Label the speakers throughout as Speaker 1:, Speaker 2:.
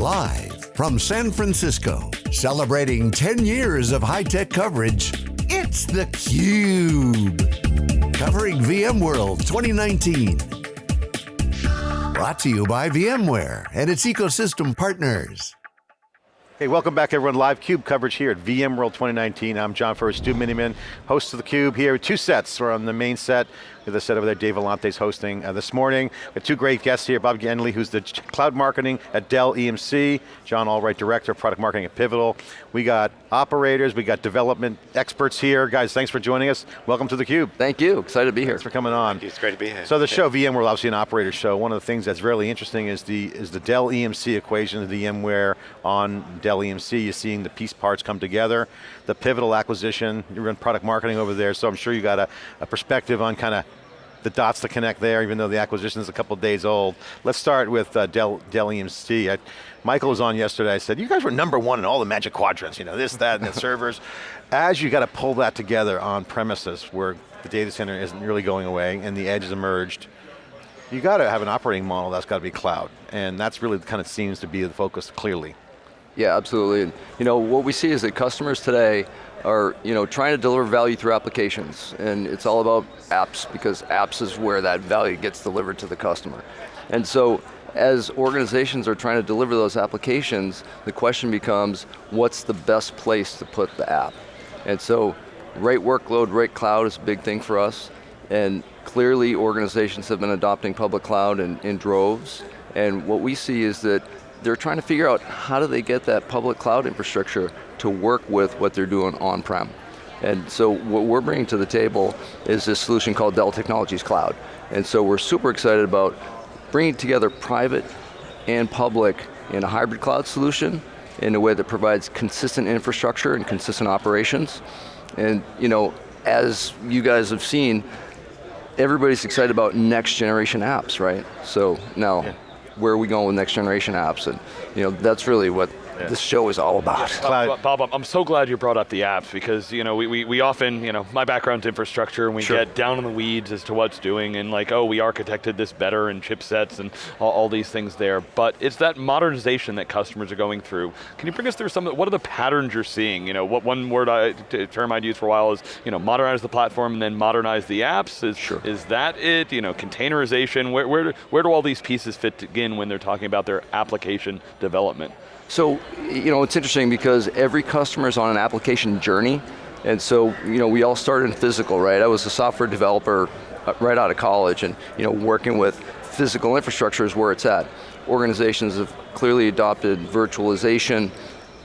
Speaker 1: Live from San Francisco, celebrating 10 years of high-tech coverage, it's theCUBE. Covering VMworld 2019. Brought to you by VMware and its ecosystem partners.
Speaker 2: Hey, welcome back everyone. Live CUBE coverage here at VMworld 2019. I'm John Furrier, Stu Miniman, host of the CUBE here. Two sets, we're on the main set. We have the set over there, Dave Vellante's hosting uh, this morning. We have two great guests here, Bob Ganley, who's the cloud marketing at Dell EMC, John Allwright, Director of Product Marketing at Pivotal. We got operators, we got development experts here. Guys, thanks for joining us. Welcome to the CUBE.
Speaker 3: Thank you, excited to be here.
Speaker 2: Thanks for coming on.
Speaker 4: It's great to be here.
Speaker 2: So the show, VMware, obviously an operator show. One of the things that's really interesting is the, is the Dell EMC equation, the VMware on Dell EMC. You're seeing the piece parts come together. The Pivotal acquisition, you run product marketing over there, so I'm sure you got a, a perspective on kind of the dots to connect there, even though the acquisition is a couple days old. Let's start with uh, Dell, Dell EMC. I, Michael was on yesterday, I said, you guys were number one in all the magic quadrants, you know, this, that, and the servers. As you got to pull that together on premises where the data center isn't really going away and the edge has emerged, you got to have an operating model that's got to be cloud. And that's really kind of seems to be the focus clearly.
Speaker 3: Yeah, absolutely. You know, what we see is that customers today are you know, trying to deliver value through applications, and it's all about apps, because apps is where that value gets delivered to the customer. And so, as organizations are trying to deliver those applications, the question becomes, what's the best place to put the app? And so, right workload, right cloud is a big thing for us, and clearly organizations have been adopting public cloud in, in droves, and what we see is that they're trying to figure out how do they get that public cloud infrastructure to work with what they're doing on-prem. And so what we're bringing to the table is this solution called Dell Technologies Cloud. And so we're super excited about bringing together private and public in a hybrid cloud solution in a way that provides consistent infrastructure and consistent operations. And you know, as you guys have seen, everybody's excited about next generation apps, right? So now, yeah. Where are we going with next generation apps? And you know, that's really what yeah. this show is all about.
Speaker 5: Yeah. Bob, I'm so glad you brought up the apps because you know we, we, we often, you know, my background's infrastructure and we sure. get down in the weeds as to what's doing and like, oh, we architected this better and chipsets and all, all these things there. But it's that modernization that customers are going through. Can you bring us through some what are the patterns you're seeing? You know, what one word I, term I'd use for a while is, you know, modernize the platform and then modernize the apps. Is,
Speaker 3: sure.
Speaker 5: is that it? You know, containerization, where, where, where do all these pieces fit in when they're talking about their application development?
Speaker 3: So, you know, it's interesting because every customer is on an application journey, and so, you know, we all started in physical, right? I was a software developer uh, right out of college, and, you know, working with physical infrastructure is where it's at. Organizations have clearly adopted virtualization,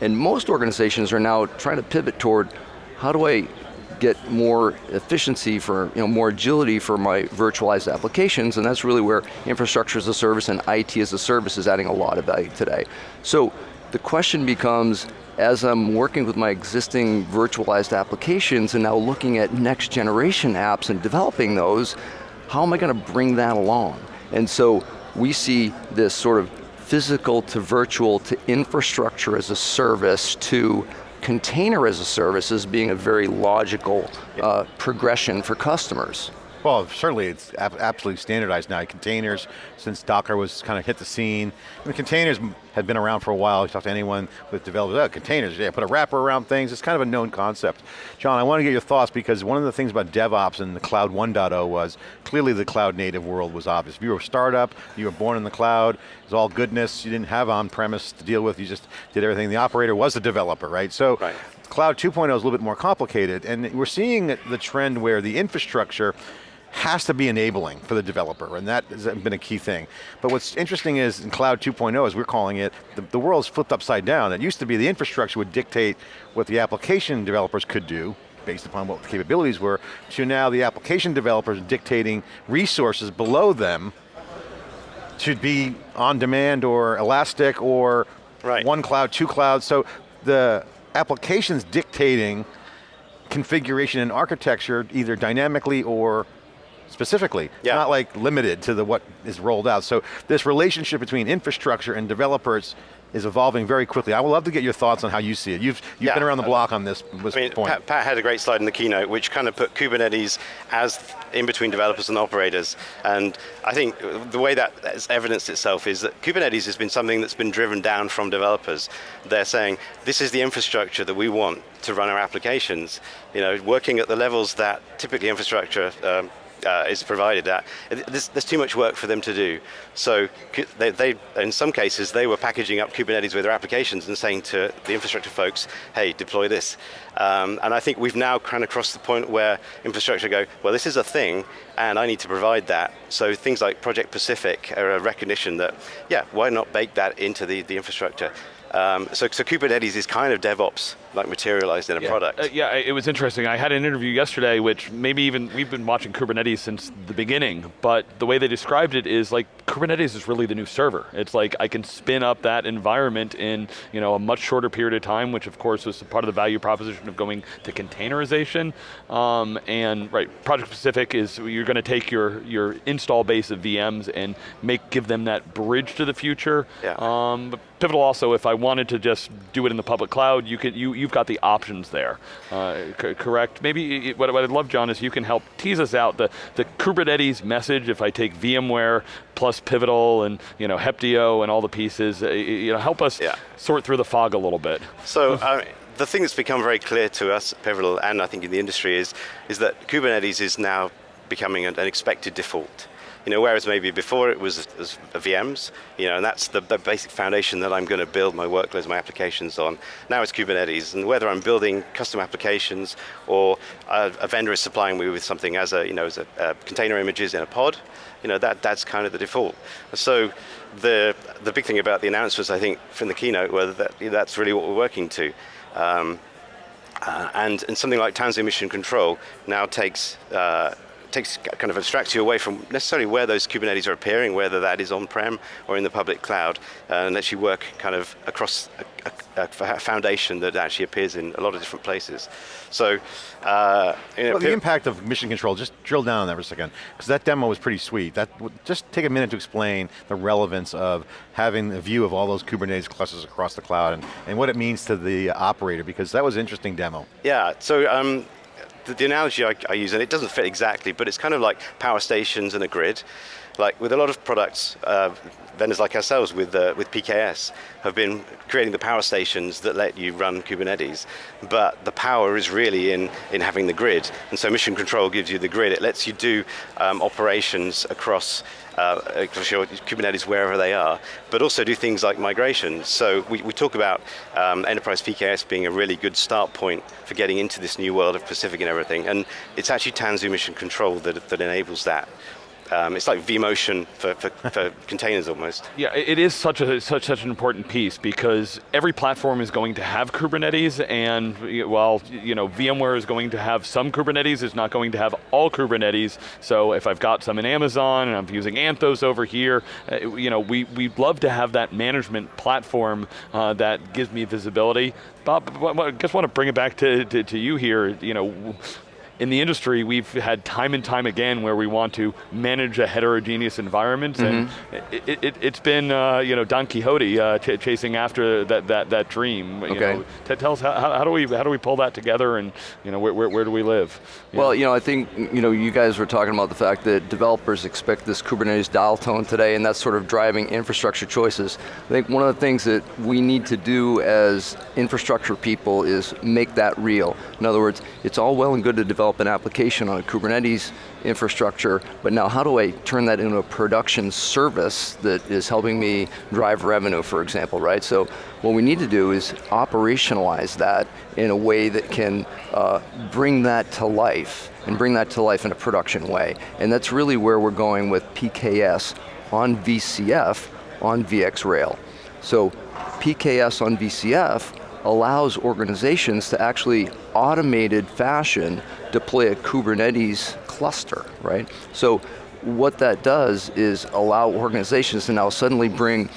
Speaker 3: and most organizations are now trying to pivot toward, how do I get more efficiency for, you know, more agility for my virtualized applications, and that's really where infrastructure as a service and IT as a service is adding a lot of value today. So, the question becomes, as I'm working with my existing virtualized applications and now looking at next generation apps and developing those, how am I going to bring that along? And so we see this sort of physical to virtual to infrastructure as a service to container as a service as being a very logical uh, progression for customers.
Speaker 2: Well, certainly it's absolutely standardized now. Containers, since Docker was kind of hit the scene, I mean, containers had been around for a while. You talk to anyone with developers, oh, containers, yeah, put a wrapper around things. It's kind of a known concept. John, I want to get your thoughts because one of the things about DevOps and the Cloud 1.0 was clearly the cloud native world was obvious. If you were a startup, you were born in the cloud, it was all goodness, you didn't have on-premise to deal with, you just did everything. The operator was the developer, right? So right. Cloud 2.0 is a little bit more complicated, and we're seeing the trend where the infrastructure has to be enabling for the developer, and that has been a key thing. But what's interesting is in Cloud 2.0, as we're calling it, the, the world's flipped upside down. It used to be the infrastructure would dictate what the application developers could do, based upon what the capabilities were, to now the application developers are dictating resources below them to be on demand or elastic or right. one cloud, two clouds. So the applications dictating configuration and architecture either dynamically or specifically, yeah. not like limited to the what is rolled out. So this relationship between infrastructure and developers is evolving very quickly. I would love to get your thoughts on how you see it. You've, you've yeah. been around the block on this, this
Speaker 4: I mean,
Speaker 2: point.
Speaker 4: Pat, Pat, had a great slide in the keynote which kind of put Kubernetes as in between developers and operators. And I think the way that has evidenced itself is that Kubernetes has been something that's been driven down from developers. They're saying, this is the infrastructure that we want to run our applications. You know, working at the levels that typically infrastructure um, uh, is provided that. there's, there's, too much work for them to do. So they, they, in some cases, they were packaging up Kubernetes with their applications and saying to the infrastructure folks, hey, deploy this. Um, and I think we've now kind of crossed the point where infrastructure go, well, this is a thing, and I need to provide that. So things like Project Pacific are a recognition that, yeah, why not bake that into the, the infrastructure? Um, so, so, Kubernetes is kind of DevOps, like materialized in a
Speaker 5: yeah.
Speaker 4: product.
Speaker 5: Uh, yeah, it was interesting. I had an interview yesterday, which maybe even, we've been watching Kubernetes since the beginning, but the way they described it is like, Kubernetes is really the new server. It's like, I can spin up that environment in you know, a much shorter period of time, which of course was part of the value proposition of going to containerization. Um, and right, Project Pacific is, you're going to take your, your install base of VMs and make, give them that bridge to the future.
Speaker 4: Yeah.
Speaker 5: Um, Pivotal also, if I wanted to just do it in the public cloud, you could, you, you've got the options there, uh, correct? Maybe, what, what I'd love, John, is you can help tease us out the, the Kubernetes message, if I take VMware plus Pivotal and you know, Heptio and all the pieces, uh, you know, help us yeah. sort through the fog a little bit.
Speaker 4: So, the thing that's become very clear to us at Pivotal and I think in the industry is, is that Kubernetes is now becoming an, an expected default. You know, whereas maybe before it was, was VMs, you know, and that's the, basic foundation that I'm going to build my workloads, my applications on. Now it's Kubernetes, and whether I'm building custom applications or a, a vendor is supplying me with something as a, you know, as a, a container images in a pod, you know, that, that's kind of the default. So the, the big thing about the announcements, I think, from the keynote, were that that's really what we're working to. Um, uh, and, and something like Tanzu Mission Control now takes uh, takes kind of abstracts you away from necessarily where those Kubernetes are appearing, whether that is on-prem or in the public cloud, uh, and lets you work kind of across a, a, a, foundation that actually appears in a lot of different places. So, uh,
Speaker 2: you know, well, the impact of mission control, just drill down on that for a second, because that demo was pretty sweet. That Just take a minute to explain the relevance of having a view of all those Kubernetes clusters across the cloud and, and what it means to the operator, because that was an interesting demo.
Speaker 4: Yeah, so um, the, the analogy I, I, use, and it doesn't fit exactly, but it's kind of like power stations and a grid. Like with a lot of products, uh, vendors like ourselves with, uh, with PKS have been creating the power stations that let you run Kubernetes, but the power is really in, in having the grid. And so Mission Control gives you the grid. It lets you do um, operations across uh, across your Kubernetes wherever they are, but also do things like migrations. So we, we talk about um, Enterprise PKS being a really good start point for getting into this new world of Pacific and everything, and it's actually Tanzu Mission Control that, that enables that. Um, it's like vMotion for, for, for containers almost.
Speaker 5: Yeah, it is such a such such an important piece because every platform is going to have Kubernetes, and while you know VMware is going to have some Kubernetes, it's not going to have all Kubernetes. So if I've got some in Amazon and I'm using Anthos over here, uh, you know we we love to have that management platform uh, that gives me visibility. Bob, I just want to bring it back to, to, to you here. You know, in the industry, we've had time and time again where we want to manage a heterogeneous environment, mm -hmm. and mm-hmm. it, has it, been uh, you know Don Quixote uh, chasing after that that that dream.
Speaker 3: Okay.
Speaker 5: Know, tell us how, how, do we how do we pull that together, and you know where, where, where do we live?
Speaker 3: You well, know? you know I think you know you guys were talking about the fact that developers expect this Kubernetes dial tone today, and that's sort of driving infrastructure choices. I think one of the things that we need to do as infrastructure people is make that real. In other words, it's all well and good to develop develop an application on a Kubernetes infrastructure, but now how do I turn that into a production service that is helping me drive revenue, for example, right? So what we need to do is operationalize that in a way that can uh, bring that to life, and bring that to life in a production way. And that's really where we're going with PKS on VCF on VxRail. So PKS on VCF allows organizations to actually automated fashion deploy a Kubernetes cluster, right? So what that does is allow organizations to now suddenly bring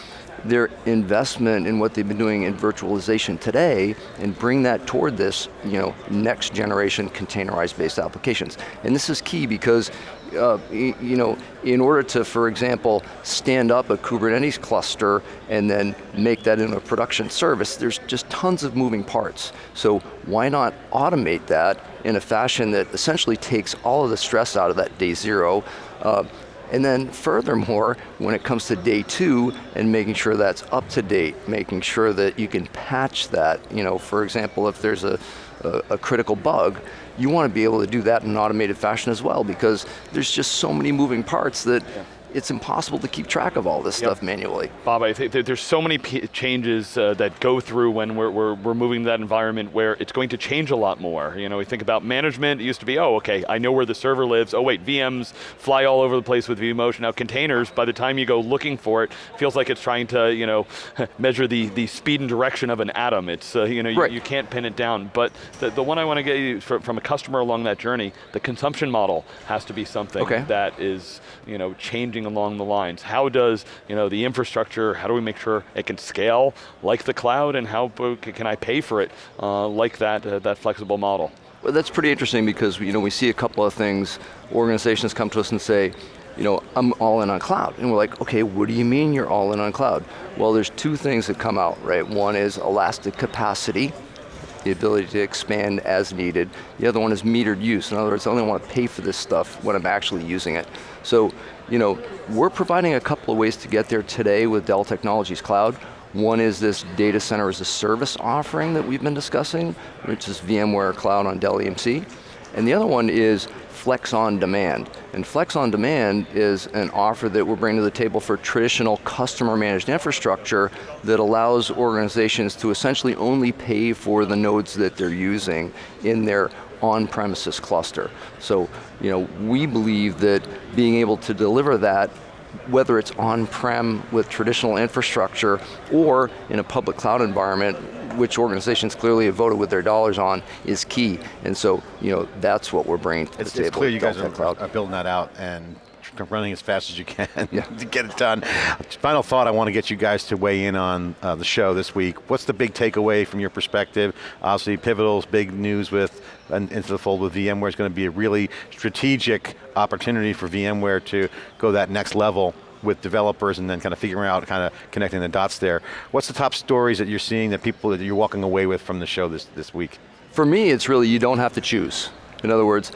Speaker 3: their investment in what they've been doing in virtualization today and bring that toward this you know, next generation containerized based applications. And this is key because uh, you know, in order to, for example, stand up a Kubernetes cluster and then make that into a production service, there's just tons of moving parts. So why not automate that in a fashion that essentially takes all of the stress out of that day zero, uh, and then furthermore, when it comes to day two and making sure that's up to date, making sure that you can patch that, you know, for example, if there's a, a, a critical bug, you want to be able to do that in an automated fashion as well because there's just so many moving parts that it's impossible to keep track of all this yep. stuff manually.
Speaker 5: Bob, I think there's so many changes uh, that go through when we're, we're, we're moving to that environment where it's going to change a lot more. You know, we think about management, it used to be, oh, okay, I know where the server lives. Oh wait, VMs fly all over the place with vMotion. Now containers, by the time you go looking for it, feels like it's trying to, you know, measure the, the speed and direction of an atom. It's, uh, you know, right. you, you, can't pin it down. But the, the one I want to get you from, from a customer along that journey, the consumption model has to be something okay. that is, you know, changing along the lines. How does you know, the infrastructure, how do we make sure it can scale like the cloud and how can I pay for it uh, like that, uh, that flexible model?
Speaker 3: Well, that's pretty interesting because you know, we see a couple of things, organizations come to us and say, you know, I'm all in on cloud. And we're like, okay, what do you mean you're all in on cloud? Well, there's two things that come out, right? One is elastic capacity, the ability to expand as needed. The other one is metered use. In other words, I only want to pay for this stuff when I'm actually using it. So, you know, we're providing a couple of ways to get there today with Dell Technologies Cloud. One is this data center as a service offering that we've been discussing, which is VMware Cloud on Dell EMC. And the other one is Flex on Demand. And Flex on Demand is an offer that we're bringing to the table for traditional customer managed infrastructure that allows organizations to essentially only pay for the nodes that they're using in their on-premises cluster. So, you know, we believe that being able to deliver that whether it's on-prem with traditional infrastructure or in a public cloud environment which organizations clearly have voted with their dollars on is key. And so, you know, that's what we're bringing to
Speaker 2: it's,
Speaker 3: the table.
Speaker 2: It's clear you guys are, are, building that out and running as fast as you can yeah. to get it done. Final thought, I want to get you guys to weigh in on uh, the show this week. What's the big takeaway from your perspective? Obviously, Pivotal's big news with into the fold with VMware is going to be a really strategic opportunity for VMware to go that next level with developers and then kind of figuring out, kind of connecting the dots there. What's the top stories that you're seeing that people that you're walking away with from the show this, this week?
Speaker 3: For me, it's really you don't have to choose. In other words,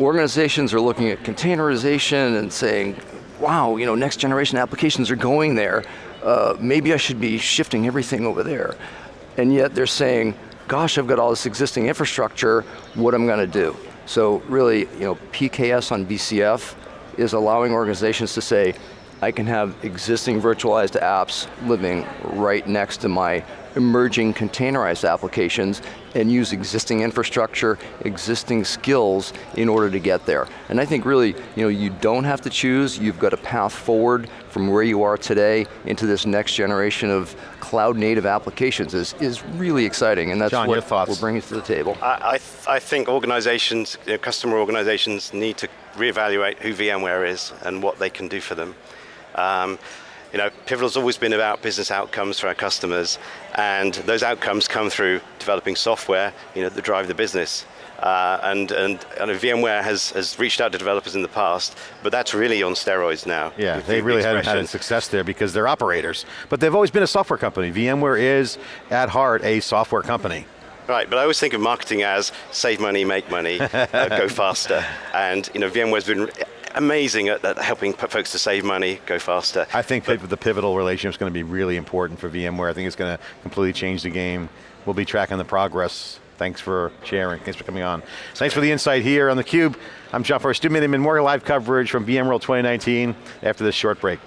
Speaker 3: organizations are looking at containerization and saying, wow, you know, next generation applications are going there. Uh, maybe I should be shifting everything over there. And yet they're saying, gosh, I've got all this existing infrastructure, what am I going to do? So really, you know, PKS on VCF is allowing organizations to say, I can have existing virtualized apps living right next to my emerging containerized applications and use existing infrastructure, existing skills in order to get there. And I think really, you know, you don't have to choose, you've got a path forward from where you are today into this next generation of cloud native applications is, is really exciting and that's
Speaker 2: John,
Speaker 3: what
Speaker 2: we're
Speaker 3: bringing to the table.
Speaker 4: I, I, th I think organizations, you know, customer organizations need to reevaluate who VMware is and what they can do for them. Um, you know, Pivotal's always been about business outcomes for our customers, and those outcomes come through developing software, you know, that drive the business. Uh, and, and, and VMware has, has reached out to developers in the past, but that's really on steroids now.
Speaker 2: Yeah, they really haven't had success there because they're operators. But they've always been a software company. VMware is, at heart, a software company.
Speaker 4: Right, but I always think of marketing as save money, make money, uh, go faster. And you know, VMware's been amazing at, at, helping folks to save money, go faster.
Speaker 2: I think but the pivotal relationship is going to be really important for VMware. I think it's going to completely change the game. We'll be tracking the progress. Thanks for sharing, thanks for coming on. Thanks for the insight here on theCUBE. I'm John Furrier, Stu Miniman, more live coverage from VMworld 2019 after this short break.